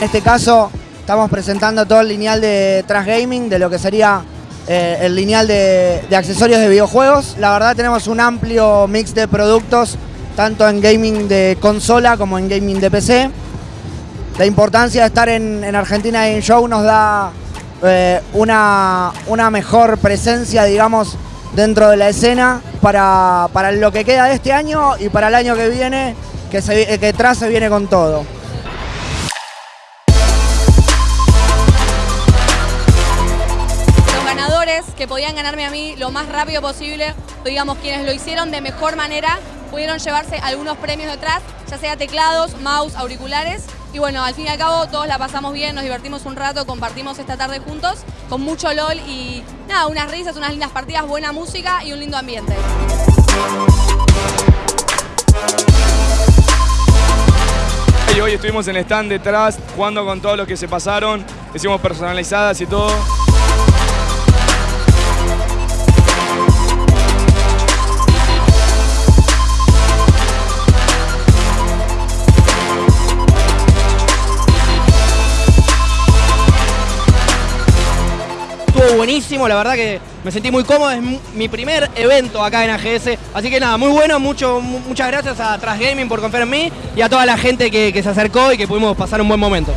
este caso estamos presentando todo el lineal de Trash Gaming, de lo que sería eh, el lineal de, accesorios de videojuegos. La verdad tenemos un amplio mix de productos, tanto en gaming de consola como en gaming de PC. La importancia de estar en, en Argentina Game Show nos da eh, una, mejor presencia, digamos, dentro de la escena para, para lo que queda de este año y para el año que viene, que, se, que tras se viene con todo. Que podían ganarme a mí lo más rápido posible, digamos quienes lo hicieron de mejor manera, pudieron llevarse algunos premios detrás, ya sea teclados, mouse, auriculares. Y bueno, al fin y al cabo todos la pasamos bien, nos divertimos un rato, compartimos esta tarde juntos, con mucho LOL y nada, unas risas, unas lindas partidas, buena música y un lindo ambiente. Y hoy estuvimos en el stand detrás jugando con todos los que se pasaron, hicimos personalizadas y todo. Buenísimo, la verdad que me sentí muy cómodo, es mi primer evento acá en AGS, así que nada, muy bueno, mucho, muchas gracias a Trash Gaming por confiar en mí y a toda la gente que, que se acercó y que pudimos pasar un buen momento.